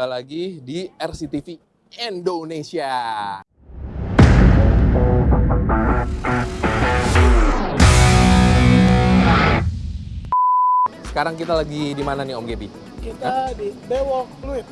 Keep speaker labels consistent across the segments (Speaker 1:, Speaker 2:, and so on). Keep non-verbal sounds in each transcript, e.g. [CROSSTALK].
Speaker 1: gua lagi di RCTV Indonesia. Sekarang kita lagi di mana nih Om Gebi?
Speaker 2: Kita di Bewok Fluid.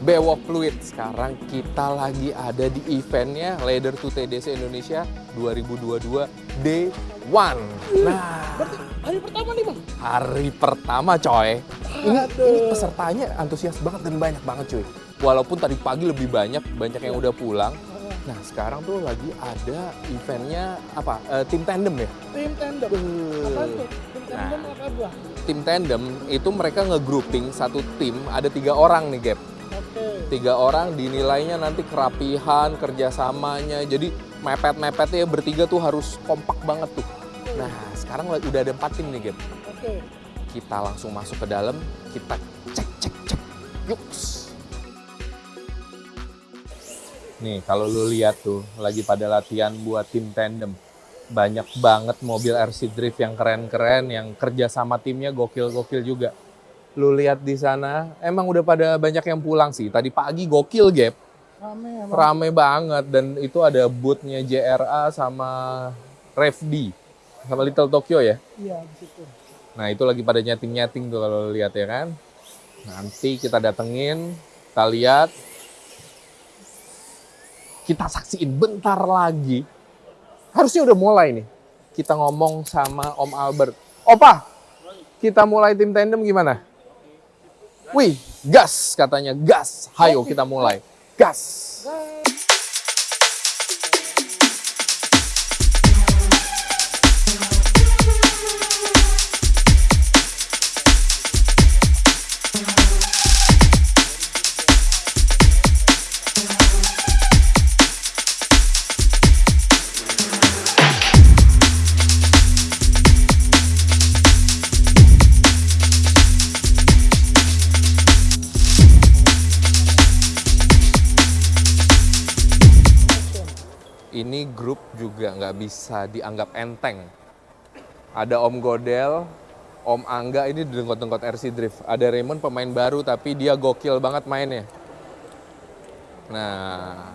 Speaker 1: Bewok Fluid. Sekarang kita lagi ada di eventnya Leader to TDC Indonesia 2022 Day One. Nah,
Speaker 2: Berarti hari pertama nih bang.
Speaker 1: hari pertama coy. Ini, ini pesertanya antusias banget dan banyak banget cuy. Walaupun tadi pagi lebih banyak, banyak yang udah pulang. Nah sekarang tuh lagi ada eventnya apa? Eh, tim tandem ya?
Speaker 2: Tim tandem. Apa tuh? Tim tandem apa buah?
Speaker 1: Tim tandem itu mereka nge-grouping satu tim ada tiga orang nih Gap.
Speaker 2: Oke.
Speaker 1: Tiga orang dinilainya nanti kerapihan, kerjasamanya. Jadi mepet-mepetnya bertiga tuh harus kompak banget tuh. Nah sekarang udah ada empat tim nih Gap.
Speaker 2: Oke.
Speaker 1: Kita langsung masuk ke dalam, kita cek cek cek. Yuk. Nih kalau lu lihat tuh lagi pada latihan buat tim tandem. Banyak banget mobil RC Drift yang keren-keren, yang kerja sama timnya gokil-gokil juga. Lu lihat di sana, emang udah pada banyak yang pulang sih. Tadi pagi gokil, Gap.
Speaker 2: Rame emang.
Speaker 1: Rame banget dan itu ada boothnya JRA sama Revdi sama Little Tokyo ya.
Speaker 2: Iya di situ.
Speaker 1: Nah itu lagi pada nyeting-nyeting tuh kalau lihat ya kan. Nanti kita datengin, kita lihat. Kita saksiin bentar lagi. Harusnya udah mulai nih. Kita ngomong sama Om Albert. Opa, kita mulai tim tandem gimana? Wih, gas katanya, gas. Hayo kita mulai. Gas. Ini grup juga nggak bisa dianggap enteng. Ada Om Godel, Om Angga ini dengkot-dengkot RC Drift. Ada Raymond pemain baru tapi dia gokil banget mainnya. Nah,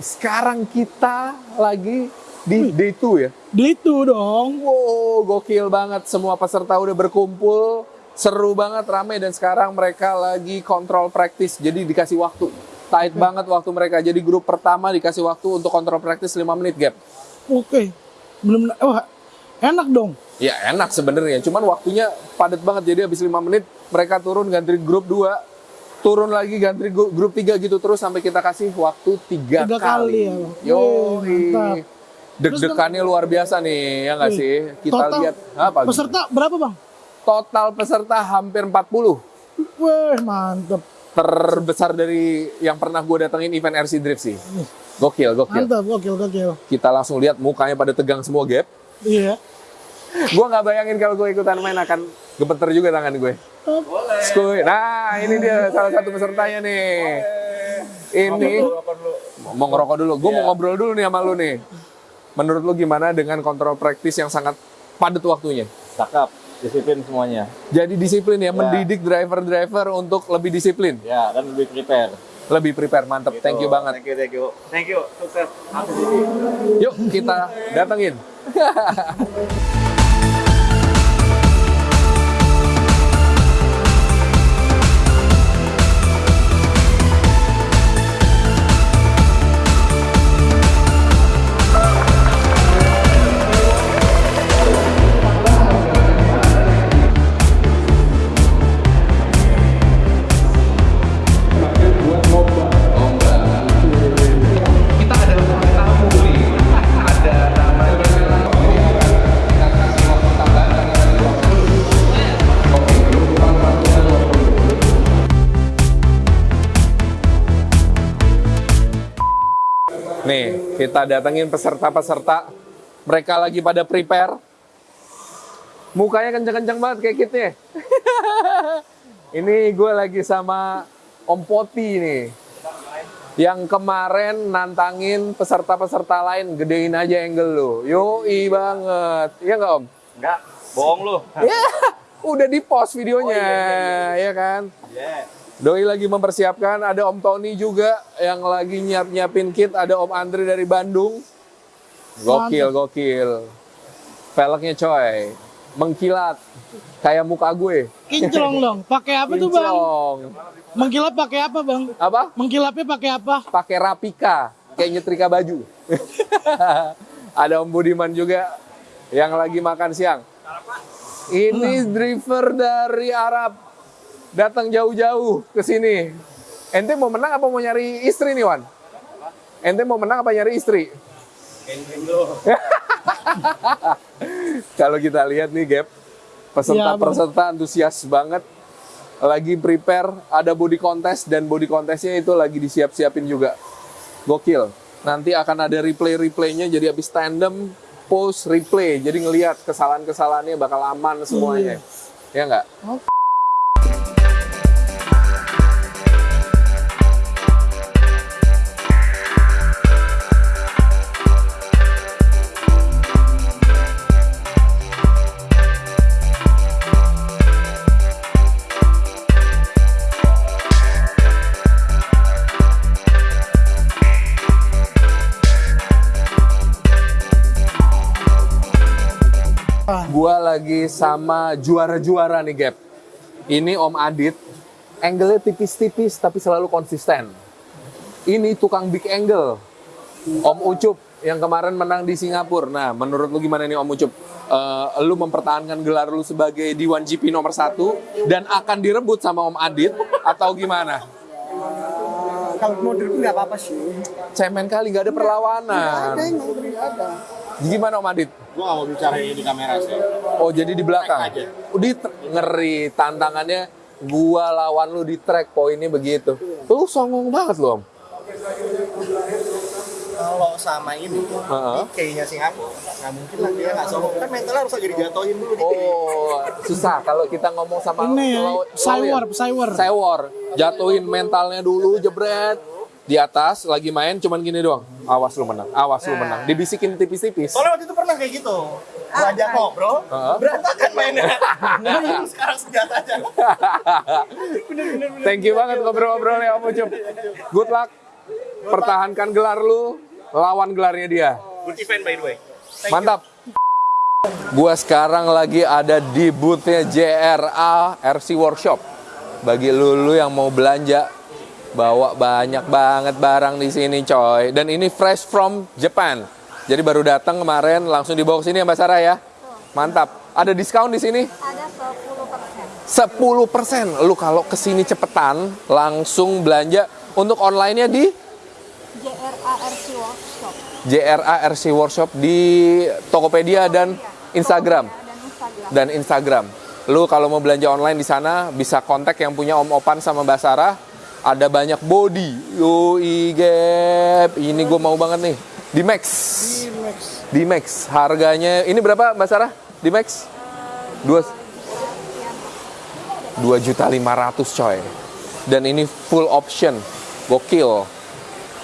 Speaker 1: sekarang kita lagi di day 2 ya.
Speaker 2: Di itu dong.
Speaker 1: Wow, gokil banget. Semua peserta udah berkumpul. Seru banget, rame. Dan sekarang mereka lagi kontrol praktis. Jadi dikasih waktu. Tight banget waktu mereka. Jadi grup pertama dikasih waktu untuk kontrol praktis 5 menit gap.
Speaker 2: Oke. Belum wah enak dong.
Speaker 1: Ya enak sebenarnya, cuman waktunya padat banget. Jadi habis 5 menit mereka turun ganti grup 2, turun lagi ganti gru- grup 3 gitu terus sampai kita kasih waktu 3
Speaker 2: Tiga
Speaker 1: kali.
Speaker 2: kali ya.
Speaker 1: Yo, deg-degannya luar biasa nih, ya nggak sih? Kita
Speaker 2: total
Speaker 1: lihat apa?
Speaker 2: Peserta berapa bang?
Speaker 1: Total peserta hampir 40.
Speaker 2: Wih mantep.
Speaker 1: Terbesar dari yang pernah gue datengin event RC Drift sih. Gokil, gokil.
Speaker 2: Mantap, gokil, gokil.
Speaker 1: Kita langsung lihat mukanya pada tegang semua gap.
Speaker 2: Iya.
Speaker 1: Gue nggak bayangin kalau gue ikutan main akan gemeter juga tangan gue. Skuy. Nah, ini dia salah satu pesertanya nih. Ini mau ngerokok dulu. Gue mau ngobrol dulu nih sama lu nih. Menurut lu gimana dengan kontrol praktis yang sangat padat waktunya?
Speaker 3: cakep disiplin semuanya
Speaker 1: Jadi disiplin ya, mendidik driver-driver untuk lebih disiplin,
Speaker 3: ya kan lebih prepare
Speaker 1: lebih prepare. Mantep, thank you banget.
Speaker 3: thank you thank you thank you sukses.
Speaker 1: Yuk kita datengin. [LAUGHS] kita datengin peserta-peserta. Mereka lagi pada prepare. Mukanya kenceng-kenceng banget kayak kita. [LAUGHS] Ini gue lagi sama Om Poti nih yang kemarin nantangin peserta-peserta lain gedein aja angle lu. Yoi banget. Iya nggak Om?
Speaker 3: enggak bohong lu
Speaker 1: Ya, udah di post videonya, ya kan?
Speaker 3: yeah.
Speaker 1: Doi lagi mempersiapkan, ada Om Tony juga yang lagi nyiap-nyiapin kit, ada Om Andre dari Bandung. Gokil, gokil. Velgnya coy, mengkilat. Kayak muka gue.
Speaker 2: Kinclong dong. Pakai apa tuh bang? Mengkilap pakai apa bang?
Speaker 1: Apa?
Speaker 2: Mengkilapnya pakai apa?
Speaker 1: pakai rapika kayak nyetrika baju. [LAUGHS] Ada Om Budiman juga yang lagi makan siang. Ini driver dari Arab datang jauh-jauh ke sini. Ente mau menang apa mau nyari istri nih Wan? Ente mau menang apa nyari istri? [LAUGHS] Kalau kita lihat nih Gap, peserta-peserta antusias banget. Lagi prepare ada body contest dan body contestnya itu lagi disiap-siapin juga. Gokil. Nanti akan ada replay-replaynya jadi habis tandem post replay. Jadi ngelihat kesalahan-kesalahannya bakal aman semuanya. Ya nggak gua lagi sama juara-juara nih Gap ini Om Adit angle-nya tipis-tipis tapi selalu konsisten ini tukang big angle Om Ucup yang kemarin menang di Singapura. Nah, menurut lu gimana nih Om Ucup? Eh, lu mempertahankan gelar lu sebagai di 1GP nomor satu dan akan direbut sama Om Adit atau gimana?
Speaker 4: kalau mau dulu nggak apa-apa sih.
Speaker 1: Cemen kali nggak ada perlawanan.
Speaker 4: Ada yang mau beri ada.
Speaker 1: Gimana Om Adit?
Speaker 3: Gua gak mau bicara ini di kamera sih
Speaker 1: Oh jadi di belakang?
Speaker 3: Track aja.
Speaker 1: Di tr- ngeri tantangannya gua lawan lu di track poinnya begitu. Lu songong banget lu Om.
Speaker 4: Kalau sama ini,
Speaker 1: Heeh.
Speaker 4: kayaknya Singapura, nggak mungkin lah dia nggak sombong. Kan mentalnya harus lagi dijatuhin dulu di
Speaker 1: Oh, susah kalau kita ngomong sama
Speaker 2: Ini
Speaker 1: law-
Speaker 2: Cywar,
Speaker 1: lawyer.
Speaker 2: Cywar.
Speaker 1: Cywar. Jatuhin mentalnya dulu, jebret. Di atas, lagi main, cuman gini doang. Awas lu menang, awas lu menang. Dibisikin tipis-tipis.
Speaker 4: Soalnya waktu itu pernah kayak gitu. Gua ajak ngobrol,
Speaker 1: Heeh.
Speaker 4: berantakan mainnya. Nah, [LAUGHS] sekarang senjata aja. [LAUGHS]
Speaker 1: Thank you banget ngobrol-ngobrol ya Om Ucup. Good luck. Pertahankan gelar lu. lawan gelarnya dia.
Speaker 3: Good event by the way.
Speaker 1: Mantap. Gua sekarang lagi ada di boothnya JRA RC Workshop. Bagi lulu yang mau belanja, bawa banyak banget barang di sini coy. Dan ini fresh from Japan. Jadi baru datang kemarin, langsung dibawa ke sini ya Mbak Sarah ya. Mantap. Ada diskon di sini?
Speaker 5: Ada 10%.
Speaker 1: 10%. Lu kalau ke sini cepetan, langsung belanja untuk online-nya di
Speaker 5: JRARC Workshop.
Speaker 1: JRA RC Workshop di Tokopedia dan Instagram.
Speaker 5: Dan Instagram.
Speaker 1: dan Instagram. Lu kalau mau belanja online di sana bisa kontak yang punya Om Opan sama Mbak Sarah. Ada banyak body. Yoi gap. Ini gue mau banget nih. Di Max.
Speaker 2: Max.
Speaker 1: Di Max. Harganya ini berapa Mbak Sarah? Di Max? Dua dua juta lima ratus coy. Dan ini full option. Gokil.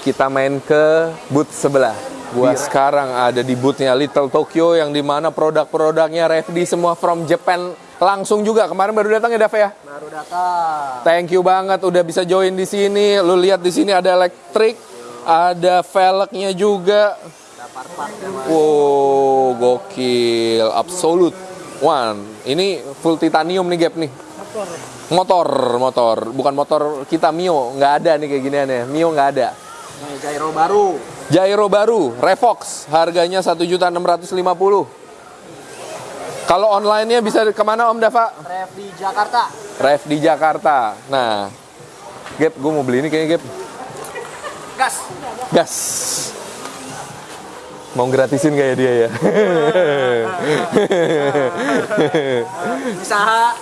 Speaker 1: Kita main ke booth sebelah. Gua sekarang ada di boothnya Little Tokyo yang di mana produk-produknya Refdi semua from Japan langsung juga. Kemarin baru datang ya Dav ya?
Speaker 4: Baru datang.
Speaker 1: Thank you banget udah bisa join di sini. Lu lihat di sini ada elektrik, ada velgnya juga. Wow, gokil, absolute one. Ini full titanium nih Gap nih. Motor, motor, bukan motor kita Mio, nggak ada nih kayak ginian ya. Mio nggak ada.
Speaker 4: Gyro baru.
Speaker 1: Gyro baru, Revox, harganya 1.650. Kalau online-nya bisa ke mana Om Dava?
Speaker 4: Ref di Jakarta.
Speaker 1: Rev di Jakarta. Nah, Gap, gue mau beli ini kayaknya Gap.
Speaker 4: Gas.
Speaker 1: Gas. Mau gratisin kayak dia ya?
Speaker 4: Usaha.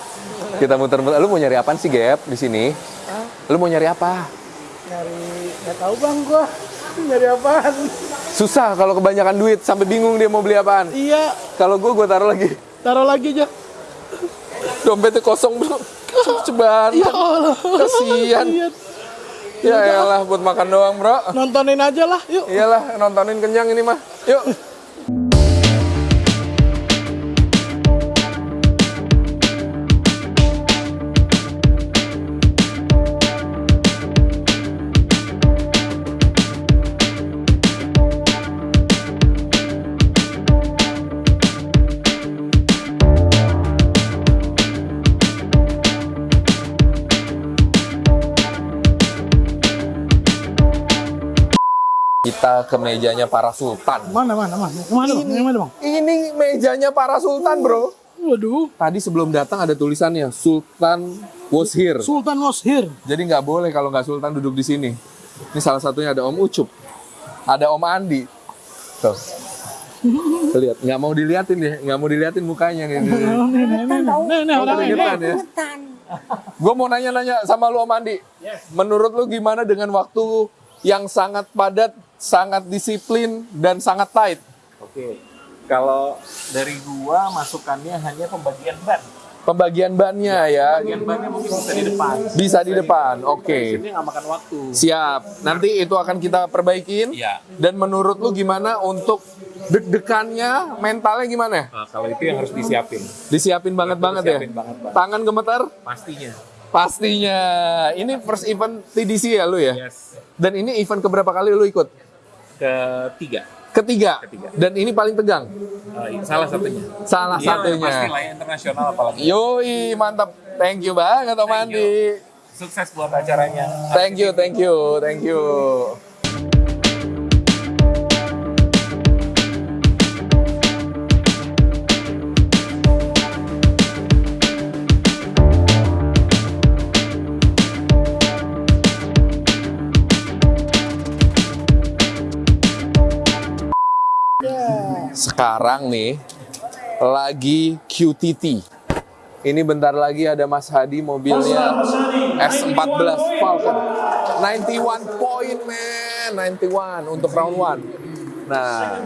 Speaker 1: Kita muter-muter. Lu mau nyari apaan sih Gap di sini? Lu mau nyari apa?
Speaker 2: Nyari, nggak tahu bang gua. Nyari apaan?
Speaker 1: Susah kalau kebanyakan duit sampai bingung dia mau beli apaan.
Speaker 2: Iya,
Speaker 1: Kalau gue gue taruh lagi.
Speaker 2: Taruh lagi aja.
Speaker 1: Dompetnya kosong bro. Ceban.
Speaker 2: Ya Allah.
Speaker 1: Kasian.
Speaker 2: Iya.
Speaker 1: Ya elah buat makan doang bro.
Speaker 2: Nontonin aja lah, yuk.
Speaker 1: Iyalah nontonin kenyang ini mah. Yuk. Kita ke mejanya para sultan.
Speaker 2: Mana, mana, mana? Ke mana bang? Yang mana bang?
Speaker 1: Ini mejanya para sultan bro.
Speaker 2: Waduh,
Speaker 1: Tadi sebelum datang ada tulisannya Sultan was here.
Speaker 2: Sultan was here.
Speaker 1: Jadi nggak boleh kalau nggak sultan duduk di sini. Ini salah satunya ada Om Ucup, ada Om Andi. Tuh. Lihat, nggak mau diliatin ya, nggak mau diliatin mukanya nih.
Speaker 2: Nih, nih, ini.
Speaker 1: Gue mau nanya-nanya sama lu Om Andi. Menurut lu gimana dengan waktu yang sangat padat, sangat disiplin dan sangat tight?
Speaker 3: Oke. Kalau dari gua masukannya hanya pembagian ban.
Speaker 1: Pembagian bannya ya,
Speaker 3: Pembagian bannya mungkin bisa di depan.
Speaker 1: bisa di depan. Oke.
Speaker 3: Ini nggak makan waktu.
Speaker 1: Siap. Nanti itu akan kita perbaikin.
Speaker 3: Iya.
Speaker 1: Dan menurut lu gimana untuk deg-degannya, mentalnya gimana?
Speaker 3: Nah, kalau itu yang harus disiapin.
Speaker 1: Disiapin banget banget ya.
Speaker 3: Disiapin banget, Bang.
Speaker 1: Tangan gemetar?
Speaker 3: Pastinya.
Speaker 1: Pastinya. Ini first event TDC ya lu ya?
Speaker 3: Yes.
Speaker 1: Dan ini event keberapa kali lu ikut?
Speaker 3: Ketiga.
Speaker 1: Ketiga.
Speaker 3: Ketiga.
Speaker 1: Dan ini paling tegang.
Speaker 3: Eh, salah satunya.
Speaker 1: Salah
Speaker 3: Iya,
Speaker 1: satunya.
Speaker 3: Pasti lah ya, internasional apalagi.
Speaker 1: Yoi, mantap. Thank you banget Om Andi.
Speaker 3: Sukses buat acaranya.
Speaker 1: Thank you, thank you, thank you. Sekarang nih lagi QTT. Ini bentar lagi ada Mas Hadi mobilnya S14 Falcon. 91 point man, 91 untuk round 1. Nah,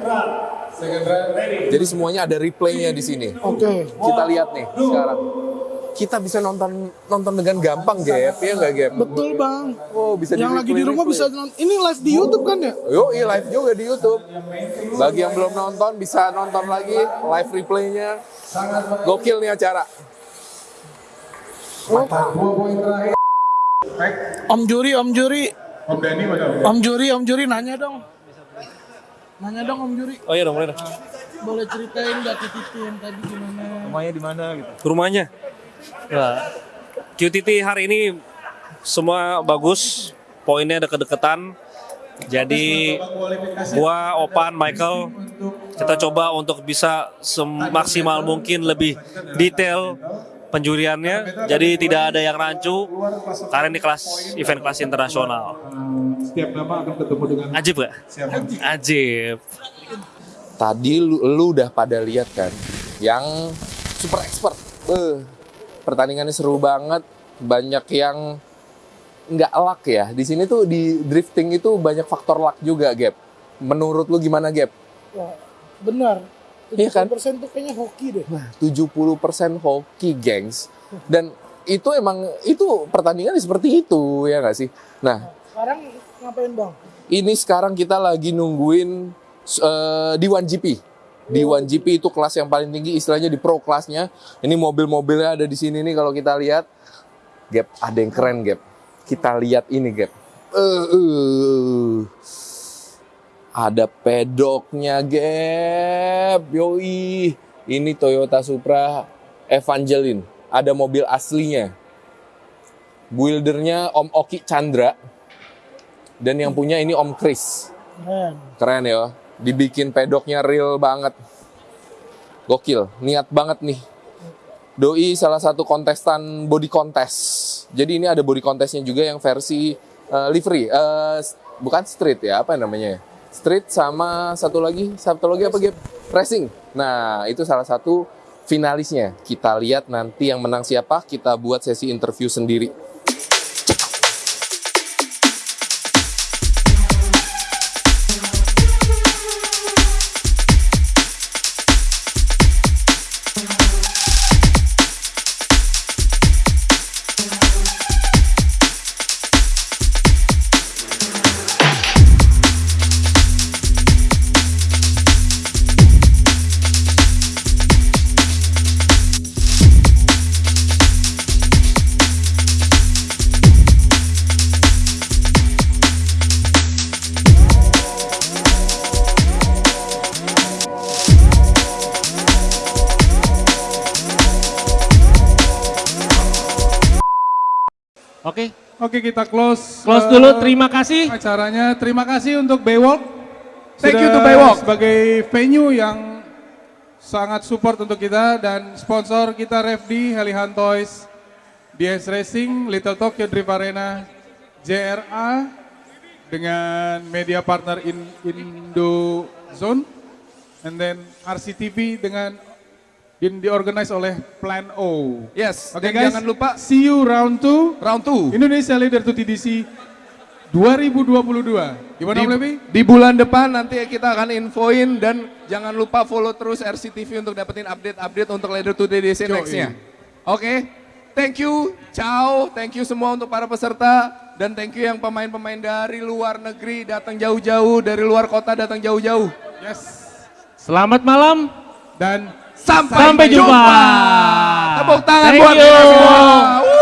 Speaker 1: jadi semuanya ada replaynya di sini.
Speaker 2: Oke.
Speaker 1: Kita lihat nih sekarang. Kita bisa nonton nonton dengan gampang, Gap. Ya nggak, Gap?
Speaker 2: Betul bang.
Speaker 1: Oh, bisa
Speaker 2: Yang lagi di rumah bisa nonton. Ini live di YouTube kan ya?
Speaker 1: Yo, iya live juga di YouTube. Bagi yang belum nonton bisa nonton lagi live replaynya. Gokil nih acara.
Speaker 2: Om Juri, Om Juri. Om Juri, Om Juri nanya dong. Nanya dong Om Juri,
Speaker 6: Oh iya dong, boleh dong.
Speaker 2: boleh ceritain nggak ke Titi yang tadi gimana?
Speaker 4: Rumahnya di mana gitu.
Speaker 6: Rumahnya. Nah, QTT hari ini semua bagus, poinnya deket-deketan. Jadi gua, Opan, Michael, kita coba untuk bisa semaksimal mungkin lebih detail penjuriannya. Jadi tidak ada yang rancu karena ini kelas event kelas internasional.
Speaker 7: Setiap nama akan ketemu dengan
Speaker 6: Ajib gak? Ajib.
Speaker 1: Tadi lu, lu udah pada lihat kan, yang super expert. Beuh, pertandingannya seru banget, banyak yang nggak luck ya. Di sini tuh di drifting itu banyak faktor luck juga, Gap. Menurut lu gimana, Gap?
Speaker 2: Wah, benar.
Speaker 1: Iya kan?
Speaker 2: persen tuh kayaknya hoki deh.
Speaker 1: Nah, 70% hoki, gengs. Dan itu emang itu pertandingan seperti itu ya nggak sih? Nah,
Speaker 2: Sekarang ngapain bang?
Speaker 1: ini sekarang kita lagi nungguin eh, di 1GP. Di 1GP itu kelas yang paling tinggi istilahnya di pro kelasnya. Ini mobil-mobilnya ada di sini nih kalau kita lihat. Gap, ada yang keren Gap. Kita lihat ini Gap. Eh, eh. Ada pedoknya Gap. Yoi. Ini Toyota Supra Evangeline. Ada mobil aslinya. Buildernya Om Oki Chandra. Dan yang punya ini Om Chris.
Speaker 2: Keren.
Speaker 1: Keren ya. Dibikin pedoknya real banget. Gokil. Niat banget nih. Doi salah satu kontestan body contest. Jadi ini ada body contestnya juga yang versi eh, livery. S- bukan street ya, apa namanya ya? Street sama satu lagi, satu lagi apa Gap? Racing. Nah, itu salah satu finalisnya. Kita lihat nanti yang menang siapa, kita buat sesi interview sendiri.
Speaker 8: Oke,
Speaker 7: Oke kita close.
Speaker 8: close
Speaker 7: eh,
Speaker 8: dulu. Terima kasih.
Speaker 7: acaranya. Terima kasih untuk Baywalk.
Speaker 4: Thank
Speaker 7: Sudah
Speaker 4: you to Baywalk.
Speaker 7: Sebagai venue yang sangat support untuk kita dan sponsor kita Refdi, Helihan Toys, DS Racing, Little Tokyo Drift Arena, JRA dengan media partner in Indo Zone, and then RCTV dengan di, diorganize oleh Plan O.
Speaker 4: Yes.
Speaker 7: Oke
Speaker 4: dan
Speaker 7: guys,
Speaker 4: jangan lupa
Speaker 7: see you round 2
Speaker 4: round 2.
Speaker 7: Indonesia Leader to TDC 2022. Gimana
Speaker 4: Di,
Speaker 7: Levi?
Speaker 4: di bulan depan nanti kita akan infoin dan jangan lupa follow terus RCTV untuk dapetin update-update untuk Leader to
Speaker 7: Yoi.
Speaker 4: next-nya. Oke, thank you, ciao, thank you semua untuk para peserta dan thank you yang pemain-pemain dari luar negeri datang jauh-jauh, dari luar kota datang jauh-jauh.
Speaker 7: Yes.
Speaker 8: Selamat malam.
Speaker 7: Dan
Speaker 4: Sampai,
Speaker 8: Sampai jumpa.
Speaker 4: Tepuk tangan
Speaker 8: Thank
Speaker 4: buat
Speaker 8: you.
Speaker 4: kita semua.